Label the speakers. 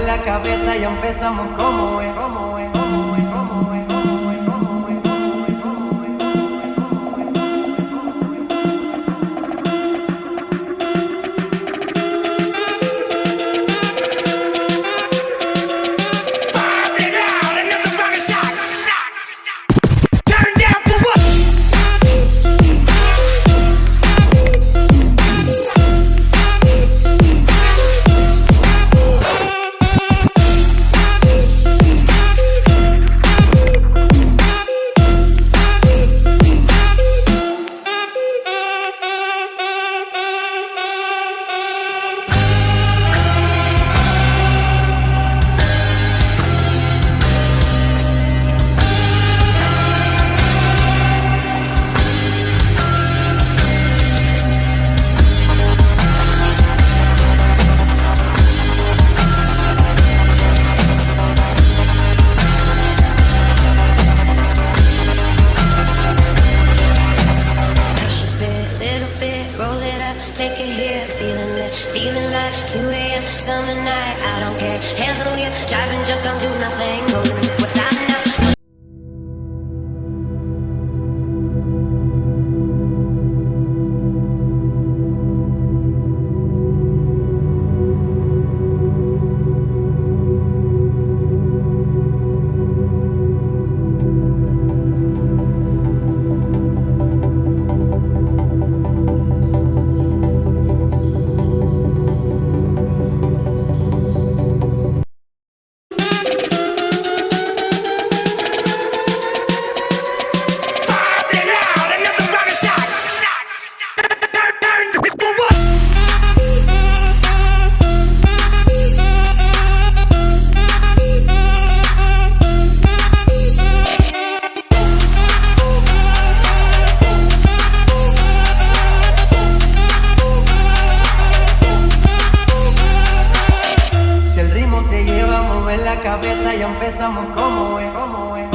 Speaker 1: la cabeza y empezamos como es, como es,
Speaker 2: feeling like 2 a.m. summer night. I don't care, hands on the wheel, driving drunk, don't do nothing.
Speaker 1: Cabeza y empezamos como es, como es.